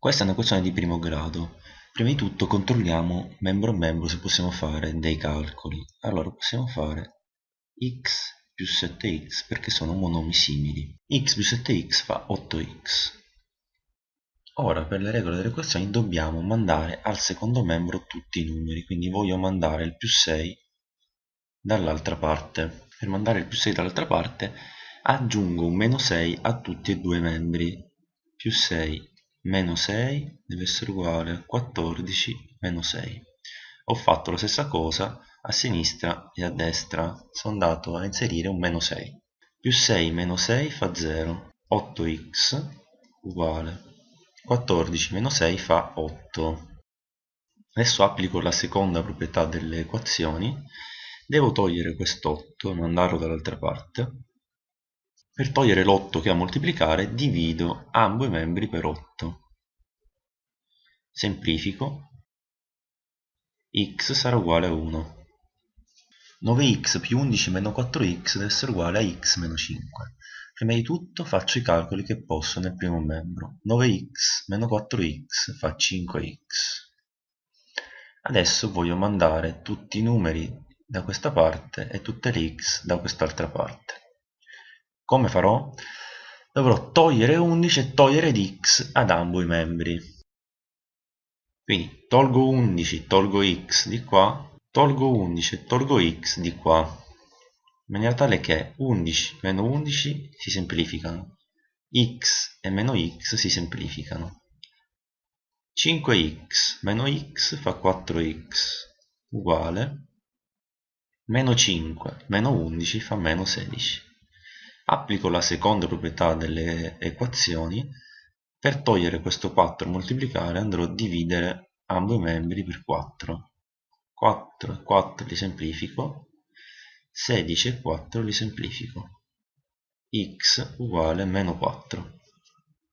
Questa è una questione di primo grado. Prima di tutto controlliamo membro a membro se possiamo fare dei calcoli. Allora possiamo fare x più 7x perché sono monomi simili. x più 7x fa 8x. Ora per le regole delle equazioni dobbiamo mandare al secondo membro tutti i numeri, quindi voglio mandare il più 6 dall'altra parte. Per mandare il più 6 dall'altra parte aggiungo un meno 6 a tutti e due i membri. Più 6 meno 6 deve essere uguale a 14 meno 6 ho fatto la stessa cosa a sinistra e a destra. Sono andato a inserire un meno 6 più 6 meno 6 fa 0 8x uguale 14 meno 6 fa 8 adesso applico la seconda proprietà delle equazioni. Devo togliere quest'otto e mandarlo dall'altra parte per togliere l'8 che a moltiplicare divido ambo i membri per 8. Semplifico. x sarà uguale a 1. 9x più 11 meno 4x deve essere uguale a x meno 5. Prima di tutto faccio i calcoli che posso nel primo membro. 9x meno 4x fa 5x. Adesso voglio mandare tutti i numeri da questa parte e tutte le x da quest'altra parte. Come farò? Dovrò togliere 11 e togliere di x ad ambo i membri. Quindi tolgo 11, tolgo x di qua, tolgo 11 e tolgo x di qua, in maniera tale che 11 meno 11 si semplificano, x e meno x si semplificano. 5x meno x fa 4x uguale meno 5 meno 11 fa meno 16 applico la seconda proprietà delle equazioni. Per togliere questo 4 e moltiplicare andrò a dividere ambo i membri per 4 4 e 4 li semplifico. 16 e 4 li semplifico. X uguale meno 4